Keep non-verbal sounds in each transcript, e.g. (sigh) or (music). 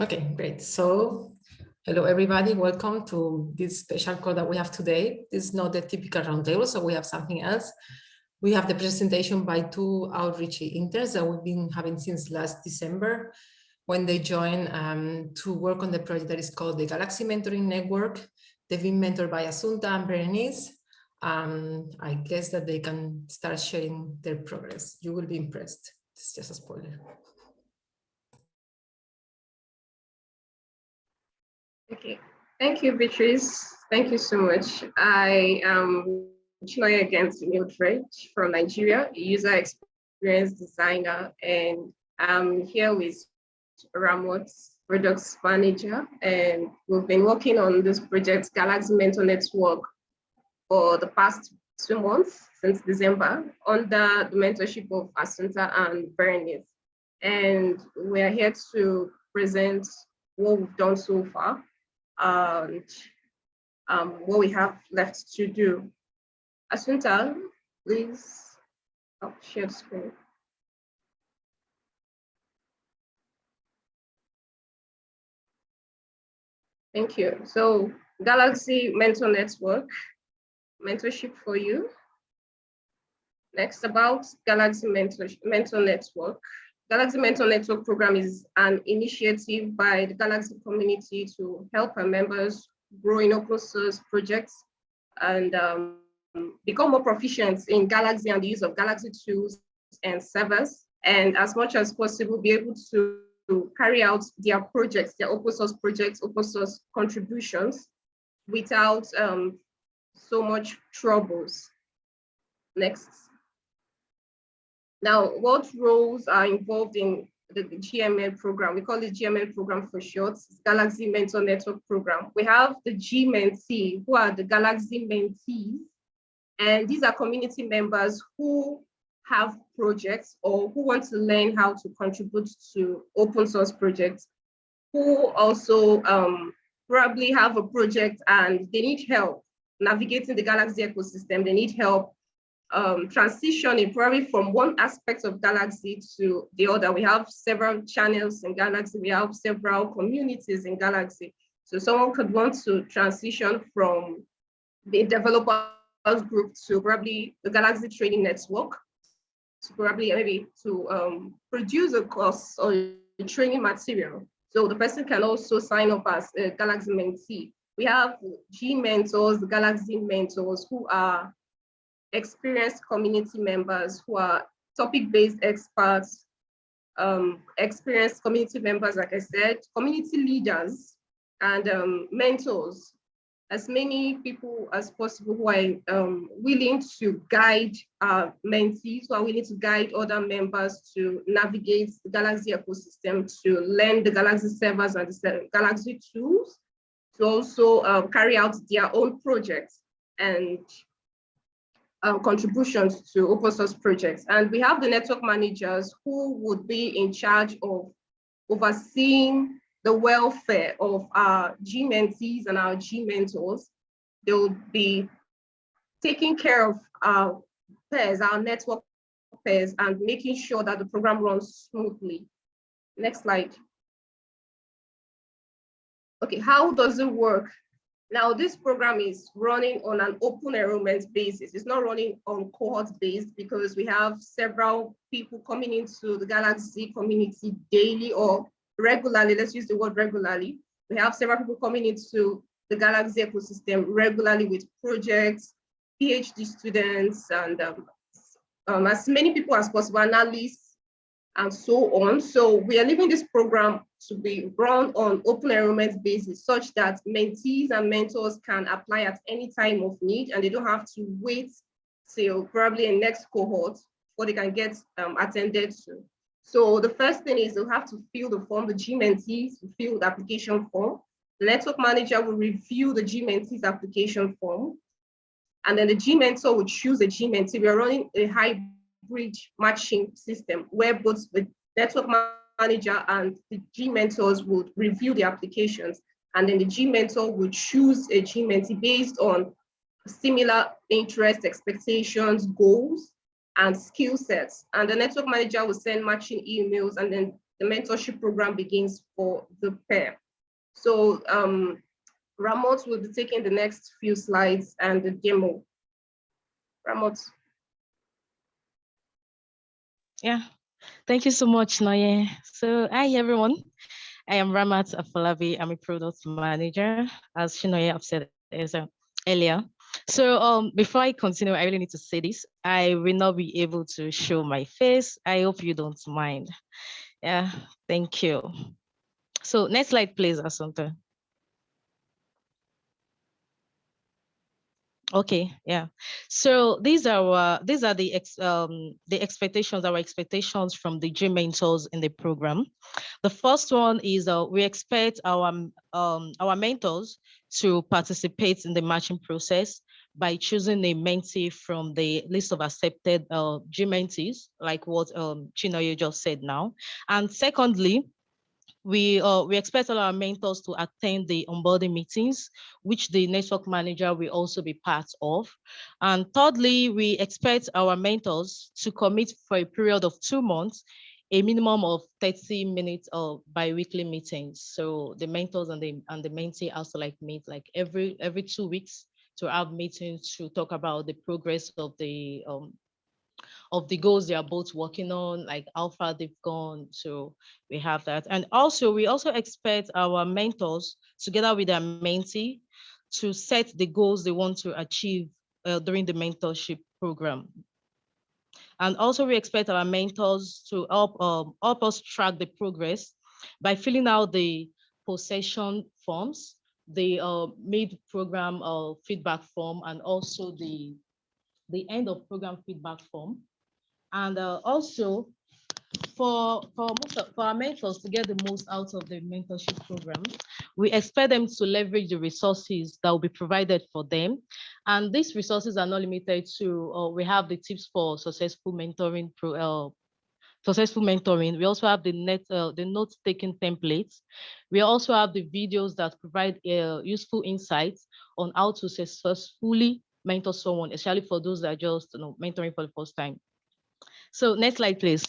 Okay, great. So hello, everybody. Welcome to this special call that we have today. This is not the typical roundtable, so we have something else. We have the presentation by two outreach interns that we've been having since last December when they joined um, to work on the project that is called the Galaxy Mentoring Network. They've been mentored by Assunta and Berenice. Um, I guess that they can start sharing their progress. You will be impressed. It's just a spoiler. Okay, thank you, Beatrice. Thank you so much. I am Chinoy against Mildred from Nigeria, user experience designer, and I'm here with Ramot, products manager, and we've been working on this project, Galaxy Mentor Network, for the past two months since December under the mentorship of Assunta and Berenice. And we're here to present what we've done so far and um, what we have left to do. Assunta, please oh, share screen. Thank you. So Galaxy Mentor Network, mentorship for you. Next about Galaxy Mentor, Mentor Network. Galaxy Mentor Network program is an initiative by the Galaxy community to help our members grow in open source projects and um, become more proficient in Galaxy and the use of Galaxy tools and servers, and as much as possible, be able to, carry out their projects, their open source projects, open source contributions without um, so much troubles. Next. Now, what roles are involved in the, the GMN program? We call it GMN program for short, Galaxy Mentor Network Program. We have the G Mentee, who are the Galaxy mentees, and these are community members who have projects or who want to learn how to contribute to open source projects, who also um, probably have a project and they need help navigating the Galaxy ecosystem. They need help um, transitioning probably from one aspect of Galaxy to the other. We have several channels in Galaxy. We have several communities in Galaxy. So someone could want to transition from the developers group to probably the Galaxy Training Network, to probably maybe to um, produce a course or training material. So the person can also sign up as a Galaxy mentee. We have G mentors, Galaxy mentors who are experienced community members who are topic-based experts, um, experienced community members, like I said, community leaders and um, mentors, as many people as possible who are um, willing to guide our mentees, who are willing to guide other members to navigate the Galaxy ecosystem, to learn the Galaxy servers and the Galaxy tools, to also uh, carry out their own projects. And um, contributions to open source projects. And we have the network managers who would be in charge of overseeing the welfare of our G mentees and our G mentors. They'll be taking care of our pairs, our network pairs, and making sure that the program runs smoothly. Next slide. Okay, how does it work? Now, this program is running on an open enrollment basis. It's not running on cohort based because we have several people coming into the Galaxy community daily or regularly. Let's use the word regularly. We have several people coming into the Galaxy ecosystem regularly with projects, PhD students, and um, um, as many people as possible, analysts, and so on. So we are leaving this program to be run on open enrollment basis such that mentees and mentors can apply at any time of need and they don't have to wait till probably a next cohort before they can get um, attended to. So the first thing is they'll have to fill the form, the G mentees fill the application form. The network manager will review the G mentees application form. And then the G mentor will choose a G mentee. We're running a high bridge matching system where both the network manager and the G mentors would review the applications and then the G mentor would choose a G mentee based on similar interests, expectations, goals, and skill sets. And the network manager will send matching emails and then the mentorship program begins for the pair. So um, Ramot will be taking the next few slides and the demo. Ramot. Yeah, thank you so much, Noye. So hi, everyone. I am Ramat Afolabi. I'm a product manager, as Shinoye said earlier. So um, before I continue, I really need to say this. I will not be able to show my face. I hope you don't mind. Yeah, thank you. So next slide, please, Assunta. Okay, yeah. So these are uh, these are the ex, um, the expectations, our expectations from the G mentors in the program. The first one is uh, we expect our um, our mentors to participate in the matching process by choosing a mentee from the list of accepted uh, G mentees, like what um, Chinoye just said now. And secondly, we uh, we expect all our mentors to attend the onboarding meetings, which the network manager will also be part of. And thirdly, we expect our mentors to commit for a period of two months, a minimum of 30 minutes of bi-weekly meetings. So the mentors and the and the mentee also like meet like every every two weeks to have meetings to talk about the progress of the um, of the goals they are both working on, like how far they've gone. So we have that. And also, we also expect our mentors together with their mentee to set the goals they want to achieve uh, during the mentorship program. And also we expect our mentors to help, um, help us track the progress by filling out the possession forms, the uh, mid-program uh, feedback form, and also the, the end of program feedback form. And uh, also for, for, most of, for our mentors to get the most out of the mentorship program, we expect them to leverage the resources that will be provided for them. And these resources are not limited to, uh, we have the tips for successful mentoring pro, uh, successful mentoring. We also have the net, uh, the note-taking templates. We also have the videos that provide uh, useful insights on how to successfully mentor someone, especially for those that are just you know, mentoring for the first time. So next slide, please.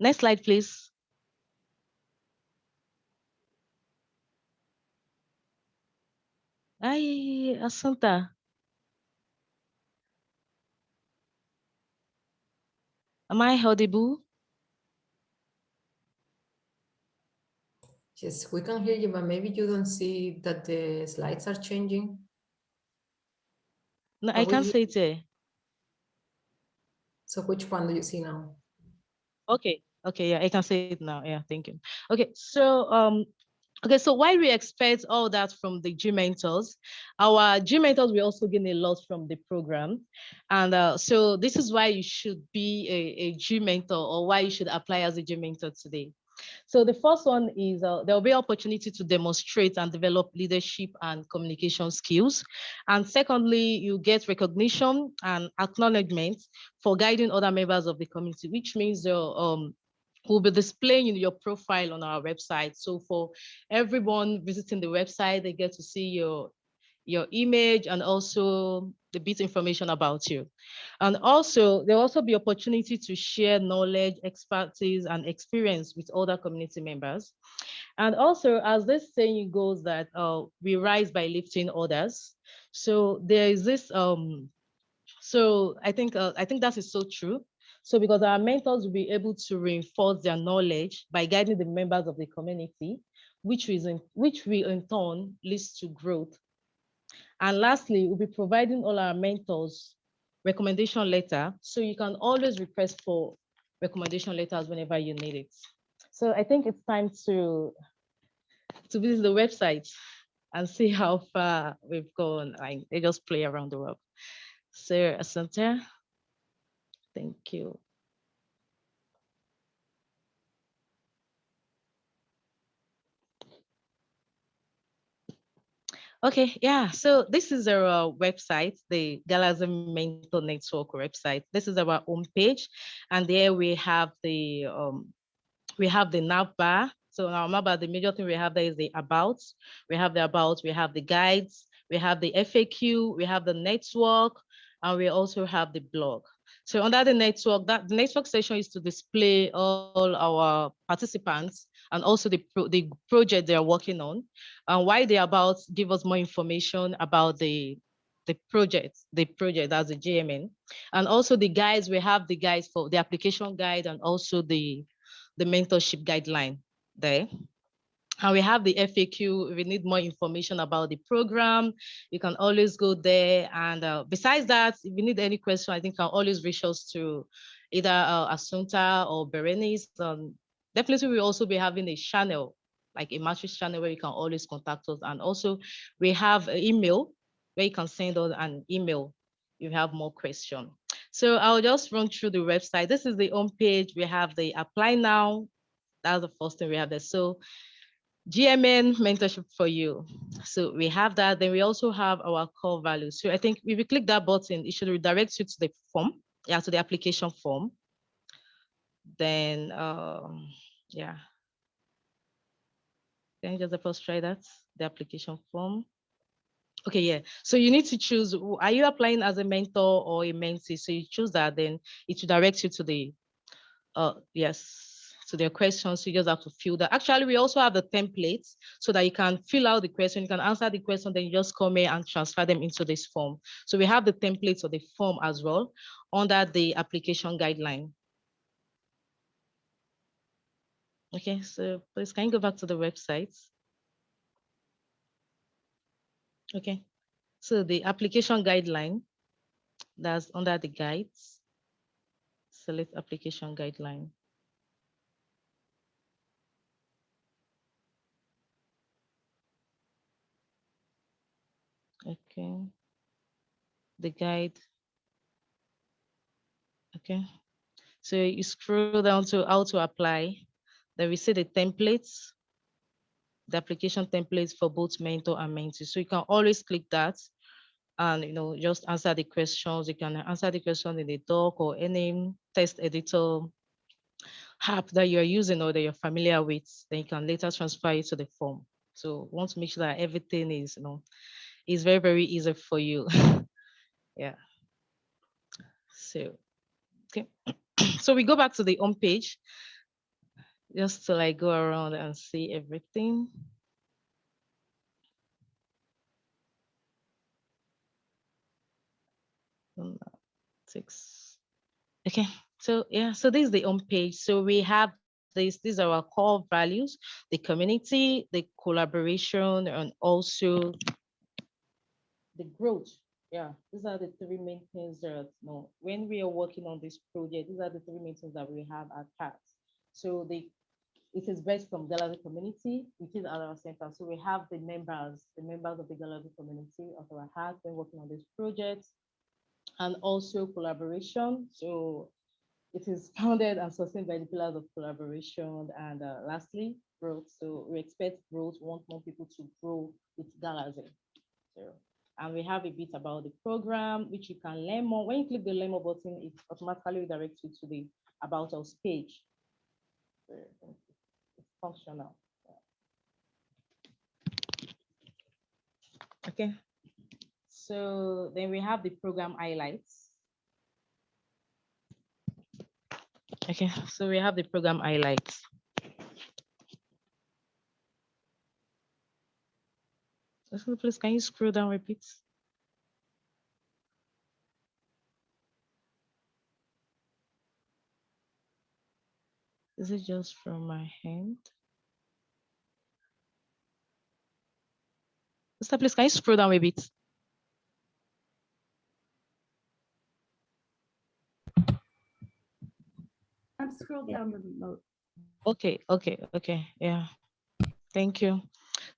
Next slide, please. Hi, Assunta. Am I audible? Yes, we can hear you, but maybe you don't see that the slides are changing. No, I can't see it. So which one do you see now? Okay, okay, yeah, I can see it now. Yeah, thank you. Okay, so um, okay, so while we expect all that from the G mentors, our G mentors will also gain a lot from the program. And uh, so this is why you should be a, a G mentor or why you should apply as a G mentor today. So the first one is uh, there will be opportunity to demonstrate and develop leadership and communication skills. And secondly, you get recognition and acknowledgement for guiding other members of the community, which means the um, we'll be displaying your profile on our website. So for everyone visiting the website, they get to see your your image and also the bit information about you. And also, there'll also be opportunity to share knowledge, expertise, and experience with other community members. And also, as this saying goes that uh, we rise by lifting others. So there is this, um, so I think, uh, I think that is so true. So because our mentors will be able to reinforce their knowledge by guiding the members of the community, which, is in, which will in turn leads to growth and lastly, we'll be providing all our mentors recommendation letter. So you can always request for recommendation letters whenever you need it. So I think it's time to, to visit the website and see how far we've gone. I, they just play around the world. So Assunta, thank you. Okay, yeah. So this is our website, the Galaxy Mentor Network website. This is our homepage, and there we have the um, we have the nav bar. So now remember the major thing we have there is the about. We have the about. We have the guides. We have the FAQ. We have the network. and we also have the blog. So under the network, that the network session is to display all our participants and also the, pro the project they are working on and why they're about give us more information about the the project, the project as a GMN. And also the guides, we have the guides for the application guide and also the, the mentorship guideline there. And we have the FAQ, if you need more information about the program, you can always go there. And uh, besides that, if you need any question, I think you can always reach us to either uh, Assunta or Berenice. Um, definitely, we'll also be having a channel, like a matrix channel where you can always contact us. And also we have an email where you can send us an email if you have more questions. So I'll just run through the website. This is the home page. We have the apply now. That's the first thing we have there. So GMN mentorship for you. So we have that. Then we also have our core values. So I think if you click that button, it should redirect you to the form, yeah, to the application form. Then, um, yeah. Can you just first try that? The application form. Okay, yeah. So you need to choose, are you applying as a mentor or a mentee? So you choose that, then it should direct you to the, uh, yes, to their questions. You just have to fill that. Actually, we also have the templates so that you can fill out the question, you can answer the question, then you just come here and transfer them into this form. So we have the templates of the form as well under the application guideline. Okay, so please can you go back to the website? Okay, so the application guideline, that's under the guides. Select application guideline. Okay. The guide. Okay. So you scroll down to how to apply. Then we see the templates, the application templates for both mentor and mentee. So you can always click that and you know just answer the questions. You can answer the question in the doc or any text editor app that you're using or that you're familiar with. Then you can later transfer it to the form. So want to make sure that everything is you know is very, very easy for you. (laughs) yeah. So, okay. (clears throat) so we go back to the home page just to like go around and see everything. Six. Okay, so yeah, so this is the home page. So we have this, these are our core values, the community, the collaboration, and also the growth. Yeah, these are the three main things that know, when we are working on this project, these are the three main things that we have at heart. So the it is based from Galaxy community, which is at our center. So we have the members, the members of the Galaxy community of our heart when working on this project, and also collaboration. So it is (laughs) founded and sustained by the pillars of collaboration. And uh, lastly, growth. So we expect growth, want more people to grow with Galaxy. So and we have a bit about the program, which you can learn more. When you click the learn more button, it automatically redirects you to the about us page. It's functional. Okay. So then we have the program highlights. Okay, so we have the program highlights. Please, can you scroll down, um repeat? Is it just from my hand? Mr. Please, can you scroll down a bit? I'm scrolling down the note. Okay, okay, okay, yeah. Thank you.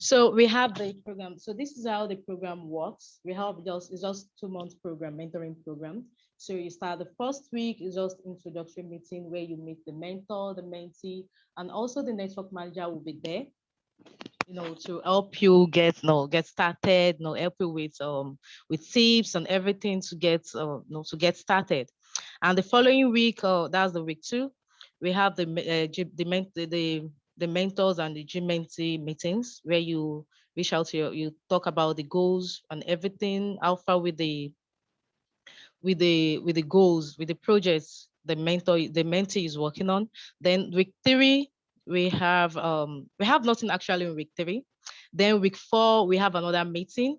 So we have the program. So this is how the program works. We have just it's just two months program, mentoring program. So you start the first week is just introductory meeting where you meet the mentor, the mentee, and also the network manager will be there, you know, to help you get you know, get started, you know, help you with um with tips and everything to get uh, you know, to get started. And the following week, uh, that's the week two, we have the uh, the, the, the mentors and the G mentee meetings where you reach out to your, you talk about the goals and everything, how far with the with the with the goals, with the projects the mentor, the mentee is working on. Then week three, we have um we have nothing actually in week three. Then week four, we have another meeting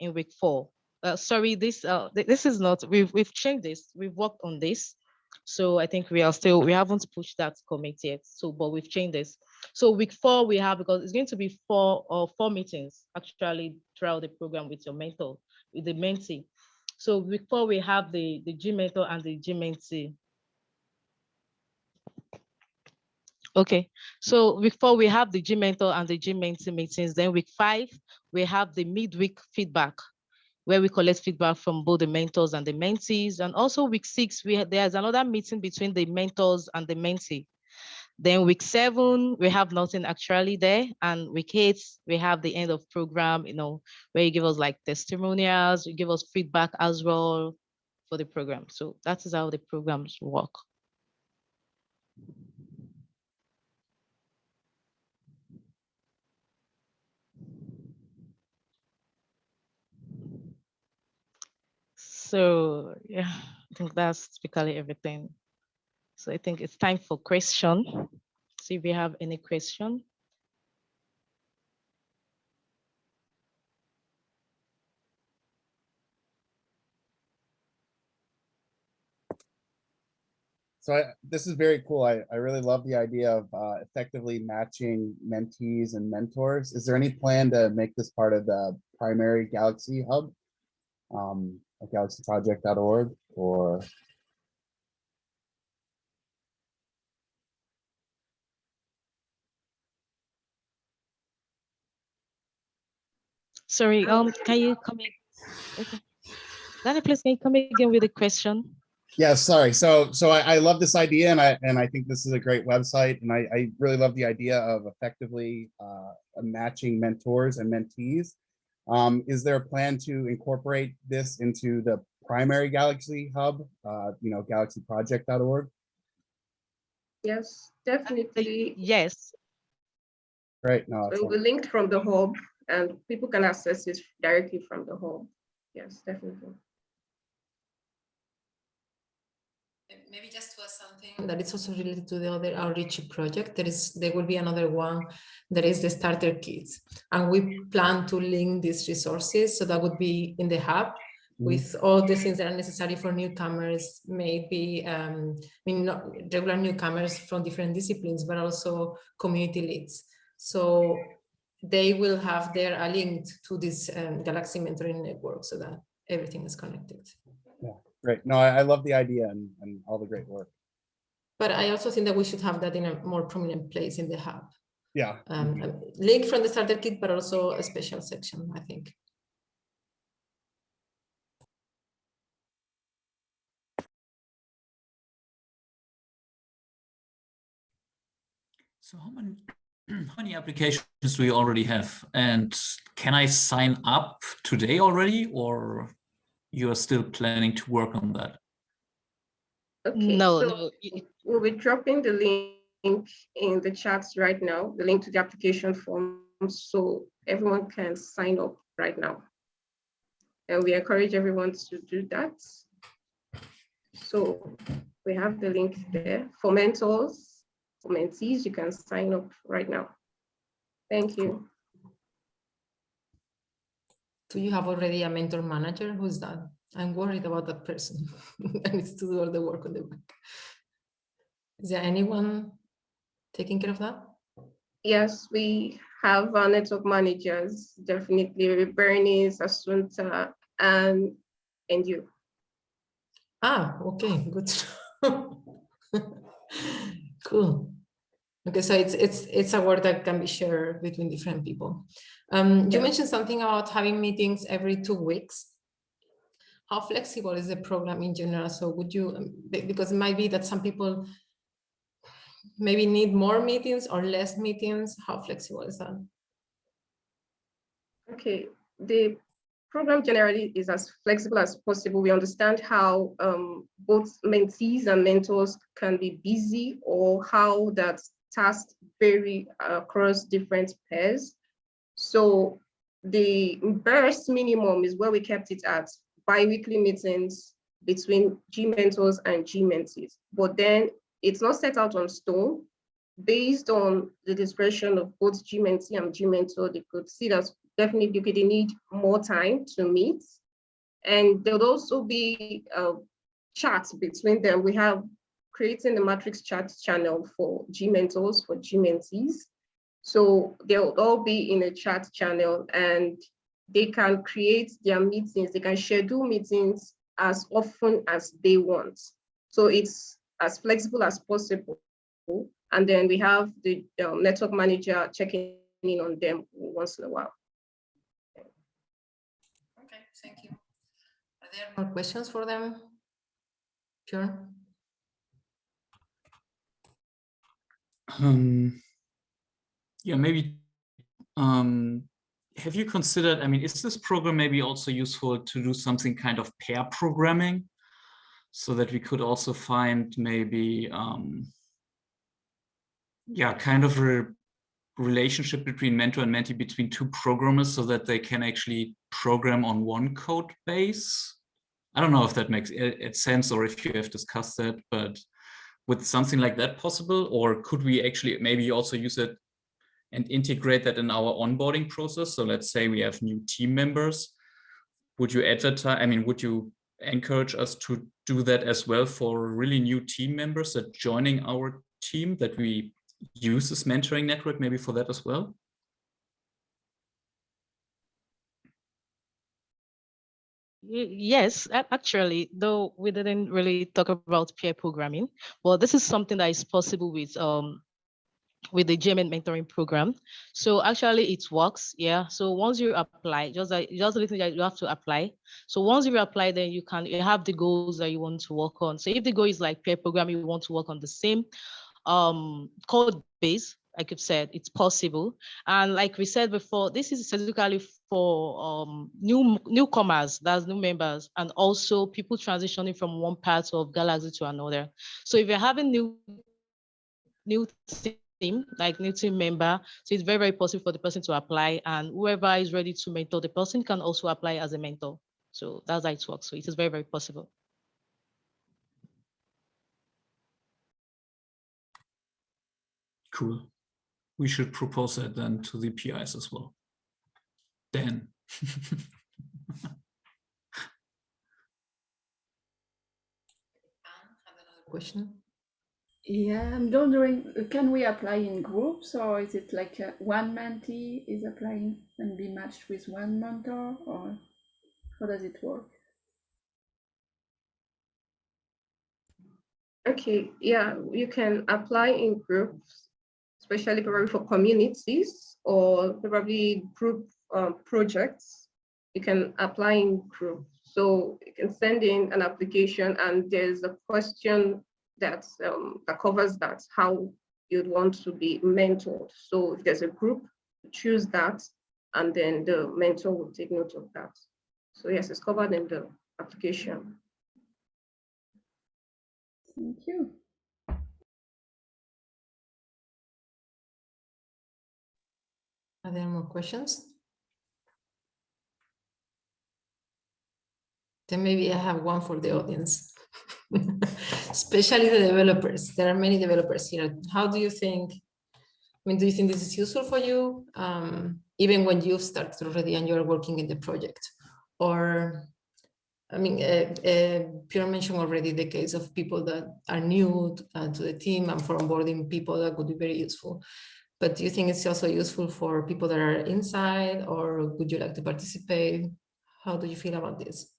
in week four. Uh, sorry, this uh th- this is not we've we've changed this. We've worked on this. So I think we are still we haven't pushed that commit yet. So but we've changed this. So week four we have because it's going to be four or four meetings actually throughout the program with your mentor, with the mentee. So week four we have the the G mentor and the G mentee. Okay, so week four, we have the G mentor and the G mentee meetings. Then week five, we have the midweek feedback where we collect feedback from both the mentors and the mentees. And also week six, we there's another meeting between the mentors and the mentee. Then week seven, we have nothing actually there. And week eight, we have the end of program, you know, where you give us like testimonials, you give us feedback as well for the program. So that is how the programs work. So yeah, I think that's typically everything. So I think it's time for question. See if we have any question. So I, this is very cool. I, I really love the idea of uh, effectively matching mentees and mentors. Is there any plan to make this part of the primary Galaxy Hub? Um, galaxyproject.org or, Sorry, um, can you come in? Okay. Daniel, please can you come again with a question? yeah, sorry. So, so I, I love this idea and I, and I think this is a great website. And I, I really love the idea of effectively uh, matching mentors and mentees. Um, is there a plan to incorporate this into the primary Galaxy Hub, uh, you know, galaxyproject.org? Yes, definitely. Yes, Right, no, It will be linked from the hub and people can access it directly from the hub. Yes, definitely. Maybe just to add something that is also related to the other outreach project, there is, there will be another one that is the starter kits. And we plan to link these resources, so that would be in the hub with all the things that are necessary for newcomers, maybe, um, I mean, not regular newcomers from different disciplines, but also community leads. So they will have their a link to this um, Galaxy Mentoring Network so that everything is connected. Yeah, great. No, I, I love the idea and, and all the great work. But I also think that we should have that in a more prominent place in the hub. Yeah. Um, a link from the starter kit, but also a special section, I think. So how many, (clears throat) how many applications do you already have? And can I sign up today already or you are still planning to work on that? Okay, no, so no, We'll be dropping the link in the chats right now, the link to the application form, so everyone can sign up right now. And we encourage everyone to do that. So we have the link there for mentors, mentees, you can sign up right now. Thank you. Do you have already a mentor manager? Who's that? I'm worried about that person. (laughs) that needs to do all the work on the back. Is there anyone taking care of that? Yes, we have our network managers, definitely Berenice, Assunta, and, and you. Ah, okay, good. (laughs) Cool. Okay, so it's it's it's a work that can be shared between different people. Um, you Yeah. mentioned something about having meetings every two weeks. How flexible is the program in general? So would you, um, because it might be that some people maybe need more meetings or less meetings. How flexible is that? Okay, the program generally is as flexible as possible. We understand how um, both mentees and mentors can be busy or how that tasks vary across different pairs. So the barest minimum is where we kept it at bi-weekly meetings between G mentors and G mentees. But then it's not set out on stone. Based on the discretion of both G mentee and G mentor, they could see that definitely you they need more time to meet. And there'll also be uh, chats between them. We have creating the matrix chat channel for G mentors, for G mentees. So they'll all be in a chat channel and they can create their meetings, they can schedule meetings as often as they want. So it's as flexible as possible. And then we have the um, network manager checking in on them once in a while. Thank you. Are there more questions for them? Sure. Um, yeah, maybe. Um, have you considered? I mean, is this program maybe also useful to do something kind of pair programming, so that we could also find maybe, um, yeah, kind of a relationship between mentor and mentee between two programmers, so that they can actually program on one code base. I don't know if that makes sense or if you have discussed that, but with something like that possible, or could we actually maybe also use it and integrate that in our onboarding process? So let's say we have new team members. Would you advertise, I mean, would you encourage us to do that as well for really new team members that joining our team that we use this mentoring network maybe for that as well? Yes, actually, though we didn't really talk about peer programming. Well, this is something that is possible with um with the GMN mentoring program. So actually it works, yeah. So once you apply, just like just a little that you have to apply. So once you apply, then you can you have the goals that you want to work on. So if the goal is like peer programming, you want to work on the same um code base, like you've said, it's possible. And like we said before, this is specifically for um, new newcomers, that's new members, and also people transitioning from one part of Galaxy to another. So if you're having new new team, like new team member, so it's very, very possible for the person to apply and whoever is ready to mentor the person can also apply as a mentor. So that's how it works. So it is very, very possible. Cool. We should propose that then to the PIs as well. Dan. Anne have another question? Yeah, I'm wondering, can we apply in groups or is it like one mentee is applying and be matched with one mentor or how does it work? Okay, yeah, you can apply in groups, especially probably for communities or probably group um, projects. You can apply in groups. So you can send in an application and there's a question that, um, that covers that, how you'd want to be mentored. So if there's a group, choose that, and then the mentor will take note of that. So yes, it's covered in the application. Thank you. Are there more questions? Then maybe I have one for the audience. (laughs) Especially the developers. There are many developers here. How do you think, I mean, do you think this is useful for you? Um, even when you've started already and you're working in the project? Or, I mean, uh, uh, Pierre mentioned already the case of people that are new uh, to the team and for onboarding people that would be very useful. But do you think it's also useful for people that are inside or would you like to participate? How do you feel about this?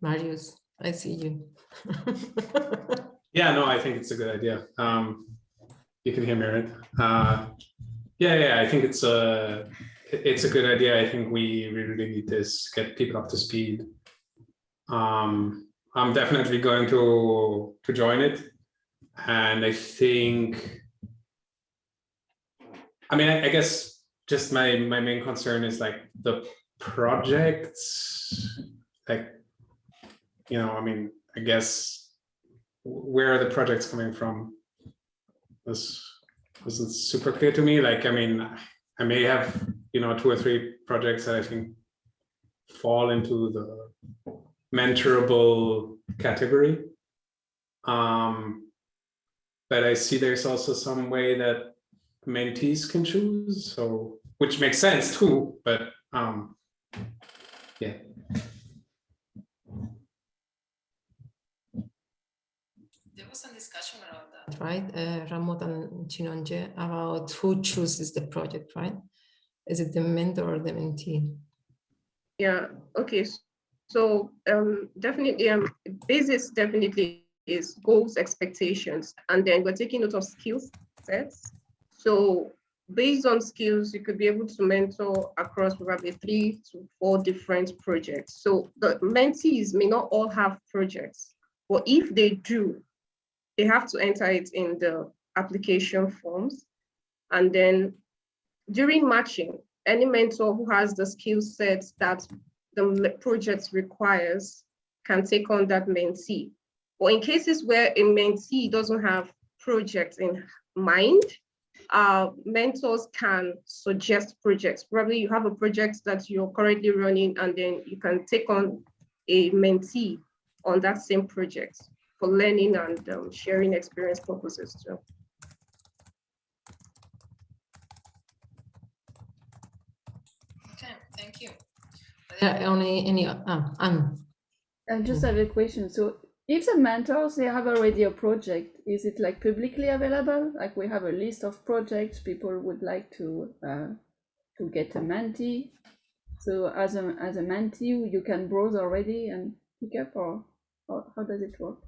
Marius, I see you. (laughs) Yeah, no, I think it's a good idea. Um, you can hear me, right? Uh, yeah, yeah, I think it's a it's a good idea. I think we we really need this, get people up to speed. Um, I'm definitely going to to join it, and I think. I mean, I, I guess just my my main concern is like the projects, like, you know, I mean, I guess where are the projects coming from? This isn't super clear to me. Like, I mean, I may have, you know, two or three projects that I think fall into the mentorable category. Um, but I see there's also some way that mentees can choose, so which makes sense too, but um, yeah. There was some discussion around that, right? Uh, Ramot and Chinonje about who chooses the project, right? Is it the mentor or the mentee? Yeah, okay. So um, definitely, um, basis definitely is goals, expectations, and then we're taking note of skill sets. So based on skills, you could be able to mentor across probably three to four different projects. So the mentees may not all have projects, but if they do, they have to enter it in the application forms. And then during matching, any mentor who has the skill sets that the project requires can take on that mentee. Or in cases where a mentee doesn't have projects in mind, uh, mentors can suggest projects. Probably you have a project that you're currently running and then you can take on a mentee on that same project for learning and um, sharing experience purposes too. Okay, thank you. Are there any, any, uh, Anne? I just have a question. So if the mentors, they have already a project, is it like publicly available? Like we have a list of projects people would like to uh, to get a mentee. So as a as a mentee, you can browse already and pick up, or, or how does it work?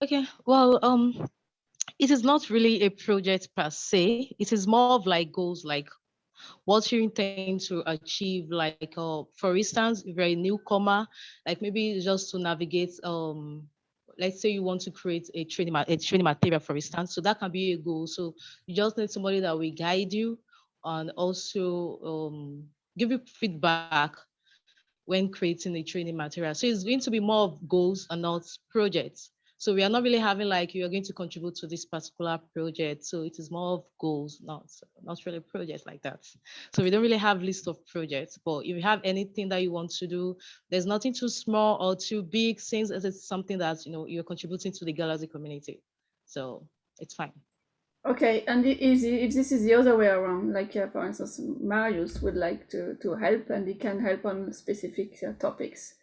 Okay, well, um, it is not really a project per se. It is more of like goals, like what you intend to achieve. Like, uh, for instance, if you're a newcomer, like maybe just to navigate. Um, let's say you want to create a training a training material, for instance. So that can be a goal. So you just need somebody that will guide you and also um, give you feedback when creating a training material. So it's going to be more of goals and not projects. So we are not really having like you are going to contribute to this particular project. So it is more of goals, not not really projects like that. So we don't really have list of projects. But if you have anything that you want to do, there's nothing too small or too big, since it's something that you know you're contributing to the Galaxy community. So it's fine. Okay, and is if this is the other way around, like uh, for instance, Marius would like to to help and he can help on specific uh, topics.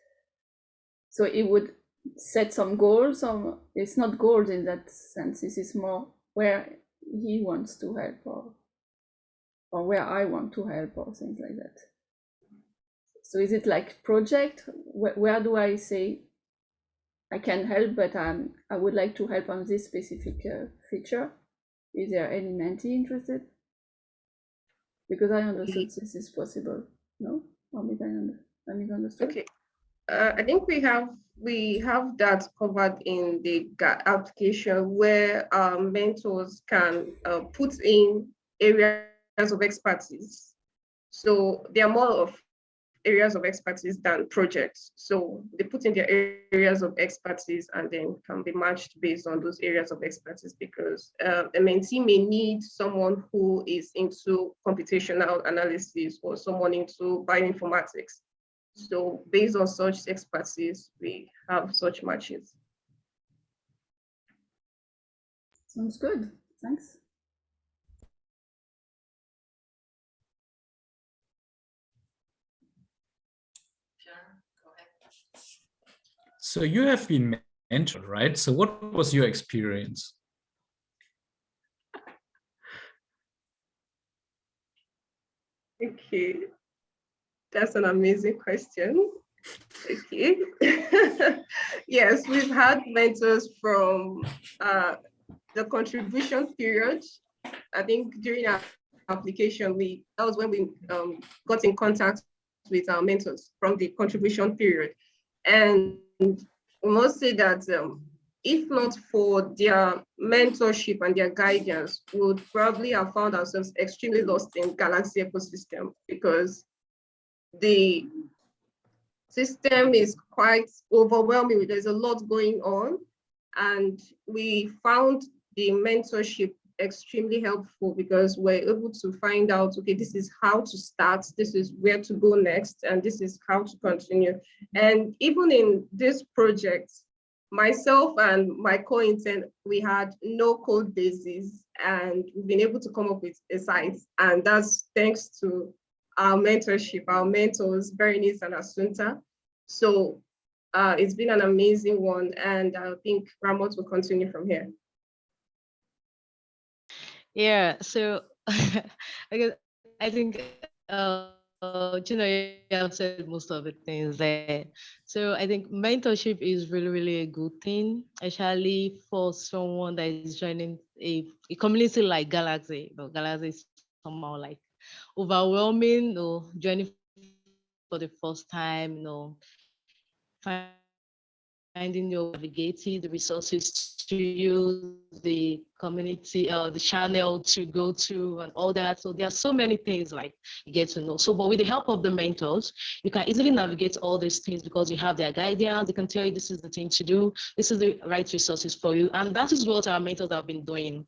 So he would set some goals, or it's not goals in that sense. This is more where he wants to help, or or where I want to help, or things like that. So is it like project? Where, where do I say I can help, but um, I would like to help on this specific uh, feature? Is there any mentee interested? Because I understood this is possible. No, or I under, I misunderstood. Okay. Uh, I think we have we have that covered in the application where uh, mentors can uh, put in areas of expertise. So they are more of areas of expertise than projects. So they put in their areas of expertise and then can be matched based on those areas of expertise because uh, a mentee may need someone who is into computational analysis or someone into bioinformatics. So based on such expertise, we have such matches. Sounds good. Thanks. Pierre, go ahead. So you have been mentored, right? So what was your experience? Okay, that's an amazing question. Okay. (laughs) yes, we've had mentors from uh, the contribution period. I think during our application, we that was when we um, got in contact with our mentors from the contribution period. And we must say that um, if not for their mentorship and their guidance, we would probably have found ourselves extremely lost in Galaxy ecosystem because the system is quite overwhelming. There's a lot going on. And we found the mentorship extremely helpful because we're able to find out, okay, this is how to start, this is where to go next, and this is how to continue. And even in this project, myself and my co-intern, we had no code basis and we've been able to come up with a site. And that's thanks to our mentorship, our mentors, Berenice and Assunta. So uh, it's been an amazing one. And I think Ramot will continue from here. Yeah, so (laughs) I guess I think uh, have said most of the things there. So I think mentorship is really, really a good thing, especially for someone that is joining a, a community like Galaxy. Know, Galaxy is somehow like overwhelming, you know, joining for the first time, you know, finding your navigating the resources to use, the community, uh, the channel to go to and all that. So there are so many things like you get to know. So, but with the help of the mentors, you can easily navigate all these things because you have their guidance. They can tell you this is the thing to do. This is the right resources for you. And that is what our mentors have been doing.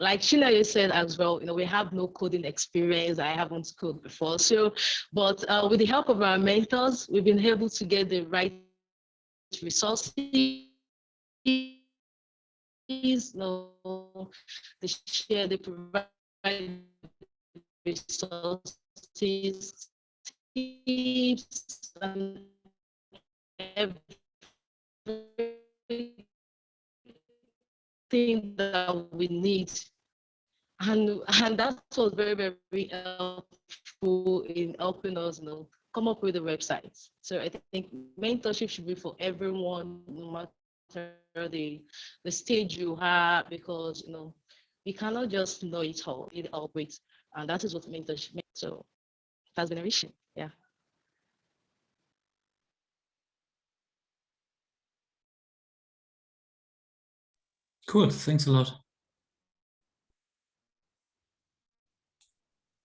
Like Shina said as well, you know, we have no coding experience. I haven't coded before. So, but uh, with the help of our mentors, we've been able to get the right resources, no, they share, they provide resources, tips, and everything that we need. And, and that was very, very helpful in helping us you know, come up with the websites. So I think mentorship should be for everyone, no matter the the stage you have, because you know we cannot just know it all. It all breaks, and that is what mentorship makes. So that's been a issue. Yeah. Cool. Thanks a lot.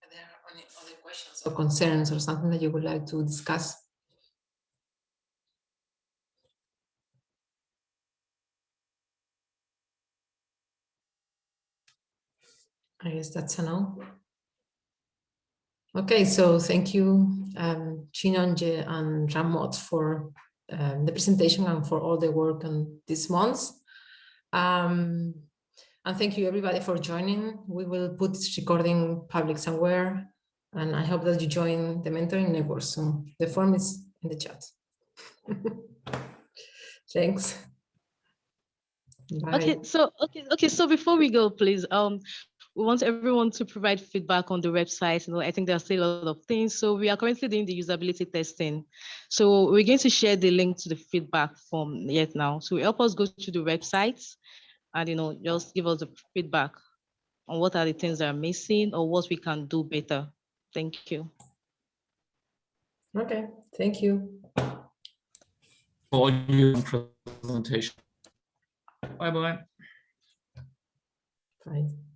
Are there any other questions or concerns or something that you would like to discuss? I guess that's a no. Okay, so thank you, um, Chinonje and Ramot for um, the presentation and for all the work on this month. Um, and thank you everybody for joining. We will put this recording public somewhere and I hope that you join the mentoring network soon. The form is in the chat. (laughs) Thanks. Bye. Okay, so okay, okay. So before we go, please, um, we want everyone to provide feedback on the website. You know, I think there are still a lot of things. So we are currently doing the usability testing. So we're going to share the link to the feedback form yet now. So help us go to the website and, you know, just give us the feedback on what are the things that are missing or what we can do better. Thank you. Okay, thank you. For your presentation. Bye bye. Bye. Thank you.